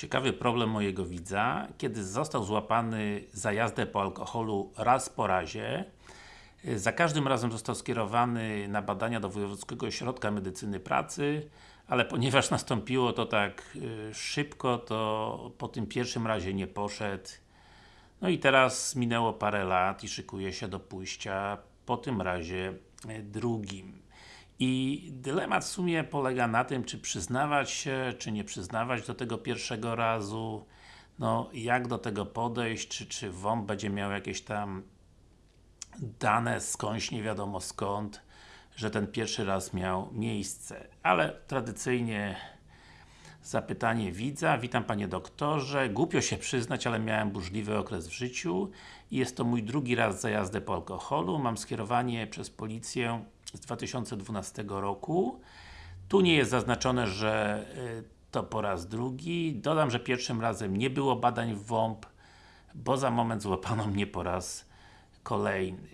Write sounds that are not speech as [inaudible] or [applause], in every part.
Ciekawy problem mojego widza, kiedy został złapany za jazdę po alkoholu raz po razie, za każdym razem został skierowany na badania do Wojewódzkiego Ośrodka Medycyny Pracy, ale ponieważ [laughs] nastąpiło to tak y, szybko, to po tym pierwszym razie nie poszedł. No i teraz minęło parę lat i szykuje się do pójścia po tym razie y, drugim. I dylemat w sumie polega na tym, czy przyznawać się, czy nie przyznawać do tego pierwszego razu, no jak do tego podejść, czy, czy WOMP będzie miał jakieś tam dane skądś, nie wiadomo skąd, że ten pierwszy raz miał miejsce. Ale tradycyjnie zapytanie widza. Witam Panie Doktorze. Głupio się przyznać, ale miałem burzliwy okres w życiu jest to mój drugi raz za jazdę po alkoholu. Mam skierowanie przez policję z 2012 roku. Tu nie jest zaznaczone, że y, to po raz drugi. Dodam, że pierwszym razem nie było badań w WOMP, bo za moment złapano mnie po raz kolejny.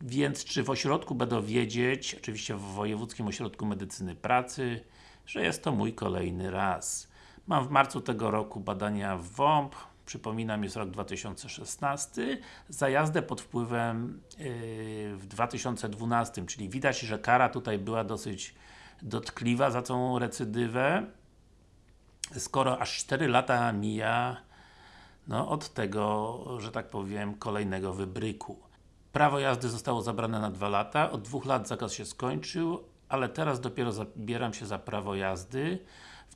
Więc czy w ośrodku będą wiedzieć, oczywiście w Wojewódzkim Ośrodku Medycyny Pracy, że jest to mój kolejny raz. Mam w marcu tego roku badania w WOMP, przypominam jest rok 2016, za jazdę pod wpływem yy, w 2012, czyli widać, że kara tutaj była dosyć dotkliwa za tą recydywę, skoro aż 4 lata mija no, od tego, że tak powiem, kolejnego wybryku. Prawo jazdy zostało zabrane na 2 lata, od 2 lat zakaz się skończył, ale teraz dopiero zabieram się za prawo jazdy.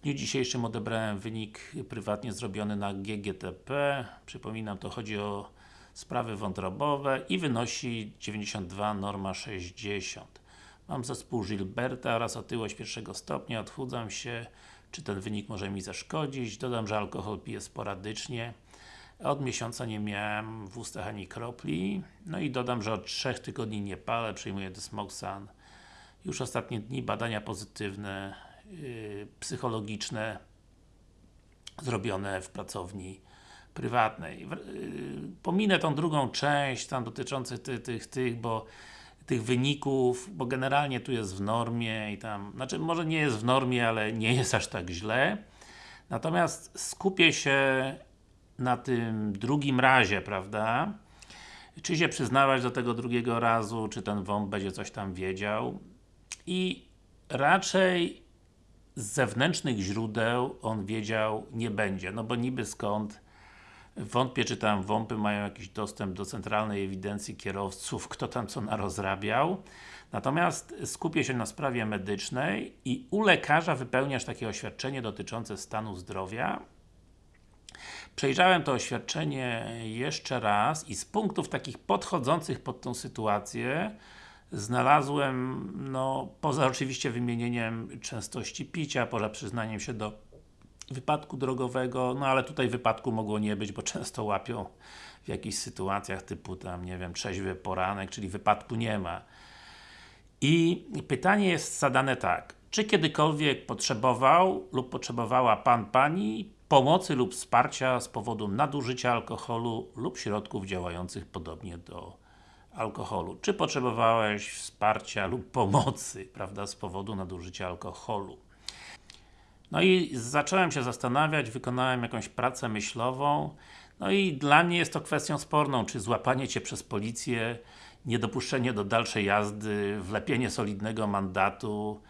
Dniu dzisiejszym odebrałem wynik prywatnie zrobiony na GGTP. Przypominam, to chodzi o sprawy wątrobowe i wynosi 92, norma 60. Mam zespół Gilberta oraz otyłość pierwszego stopnia, odchudzam się. Czy ten wynik może mi zaszkodzić? Dodam, że alkohol piję sporadycznie. Od miesiąca nie miałem w ustach ani kropli. No i dodam, że od 3 tygodni nie palę, przyjmuję Desmoxan. Już ostatnie dni badania pozytywne, psychologiczne zrobione w pracowni prywatnej. Yy, pominę tą drugą część, tam dotyczących tych, tych, tych, bo tych wyników, bo generalnie tu jest w normie i tam, znaczy może nie jest w normie, ale nie jest aż tak źle. Natomiast skupię się na tym drugim razie, prawda? Czy się przyznawać do tego drugiego razu, czy ten WOMP będzie coś tam wiedział. I raczej z zewnętrznych źródeł on wiedział nie będzie, no bo niby skąd Wątpię, czy tam WOMPy mają jakiś dostęp do centralnej ewidencji kierowców, kto tam co narozrabiał. Natomiast skupię się na sprawie medycznej i u lekarza wypełniasz takie oświadczenie dotyczące stanu zdrowia. Przejrzałem to oświadczenie jeszcze raz i z punktów takich podchodzących pod tą sytuację znalazłem, no, poza oczywiście wymienieniem częstości picia, poza przyznaniem się do wypadku drogowego, no ale tutaj wypadku mogło nie być, bo często łapią w jakichś sytuacjach typu tam, nie wiem, trzeźwy poranek, czyli wypadku nie ma. I pytanie jest zadane tak, czy kiedykolwiek potrzebował lub potrzebowała Pan, Pani pomocy lub wsparcia z powodu nadużycia alkoholu lub środków działających podobnie do alkoholu. Czy potrzebowałeś wsparcia lub pomocy, prawda, z powodu nadużycia alkoholu? No i zacząłem się zastanawiać, wykonałem jakąś pracę myślową no i dla mnie jest to kwestią sporną, czy złapanie Cię przez policję, niedopuszczenie do dalszej jazdy, wlepienie solidnego mandatu,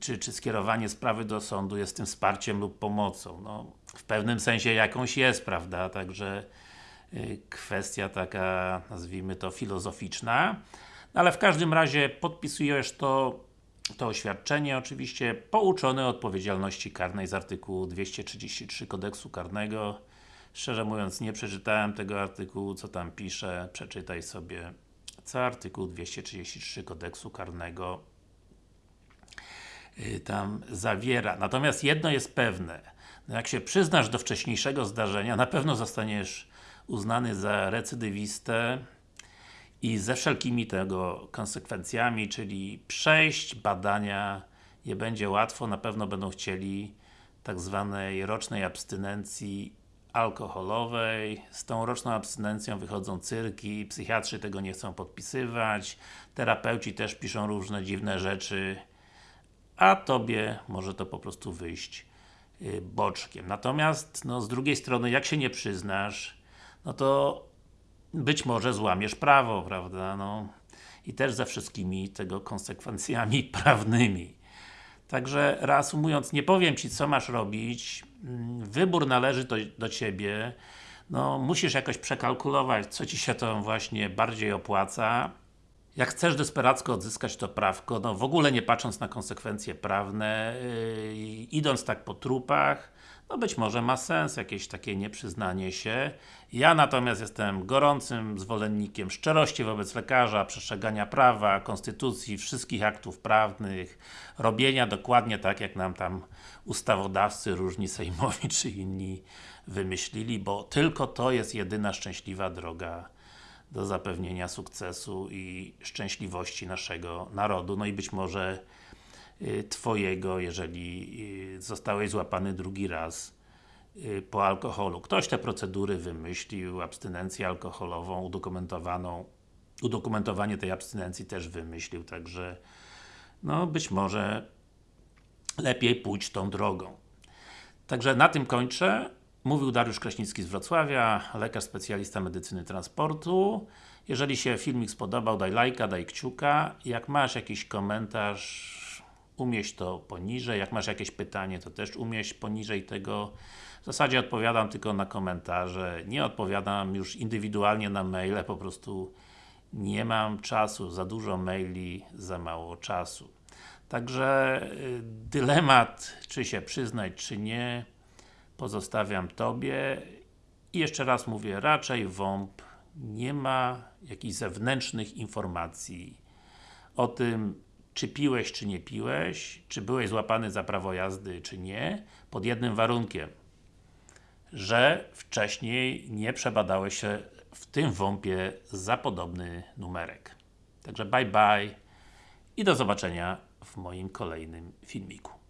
czy, czy skierowanie sprawy do sądu jest tym wsparciem lub pomocą. No, w pewnym sensie jakąś jest, prawda, także kwestia taka, nazwijmy to filozoficzna, no, ale w każdym razie podpisujesz to to oświadczenie oczywiście pouczone odpowiedzialności karnej z artykułu 233 kodeksu karnego. Szczerze mówiąc nie przeczytałem tego artykułu, co tam pisze, przeczytaj sobie co artykuł 233 kodeksu karnego y, tam zawiera. Natomiast jedno jest pewne, no jak się przyznasz do wcześniejszego zdarzenia, na pewno zostaniesz uznany za recydywistę, i ze wszelkimi tego konsekwencjami, czyli przejść badania nie będzie łatwo, na pewno będą chcieli tak zwanej rocznej abstynencji alkoholowej. Z tą roczną abstynencją wychodzą cyrki, psychiatrzy tego nie chcą podpisywać, terapeuci też piszą różne dziwne rzeczy, a Tobie może to po prostu wyjść y, boczkiem. Natomiast, no z drugiej strony, jak się nie przyznasz, no to być może złamiesz prawo, prawda, no i też ze wszystkimi tego konsekwencjami [laughs] prawnymi. Także reasumując, nie powiem Ci co masz robić, Mm, wybór należy do, do Ciebie, no musisz jakoś przekalkulować, co Ci się to właśnie bardziej opłaca. Jak chcesz desperacko odzyskać to prawko, no w ogóle nie patrząc na konsekwencje prawne, yy, idąc tak po trupach, no być może ma sens jakieś takie nieprzyznanie się. Ja natomiast jestem gorącym zwolennikiem szczerości wobec lekarza, przestrzegania prawa, konstytucji, wszystkich aktów prawnych, robienia dokładnie tak, jak nam tam ustawodawcy, różni sejmowi czy inni wymyślili, bo tylko to jest jedyna szczęśliwa droga do zapewnienia sukcesu i szczęśliwości naszego narodu, no i być może y, Twojego, jeżeli y, zostałeś złapany drugi raz y, po alkoholu. Ktoś te procedury wymyślił, abstynencję alkoholową udokumentowaną, udokumentowanie tej abstynencji też wymyślił, także no być może lepiej pójść tą drogą. Także na tym kończę. Mówił Dariusz Kraśnicki z Wrocławia, lekarz specjalista medycyny transportu. Jeżeli się filmik spodobał, daj lajka, daj kciuka. Jak masz jakiś komentarz, umieść to poniżej. Jak masz jakieś pytanie, to też umieść poniżej tego. W zasadzie odpowiadam tylko na komentarze. Nie odpowiadam już indywidualnie na maile, po prostu nie mam czasu. Za dużo maili, za mało czasu. Także y, dylemat, czy się przyznać, czy nie, pozostawiam Tobie. I jeszcze raz mówię, raczej WOMP nie ma jakichś zewnętrznych informacji o tym, czy piłeś, czy nie piłeś, czy byłeś złapany za prawo jazdy, czy nie, pod jednym warunkiem, że wcześniej nie przebadałeś się w tym WOMP-ie za podobny numerek. Także bye bye i do zobaczenia w moim kolejnym filmiku.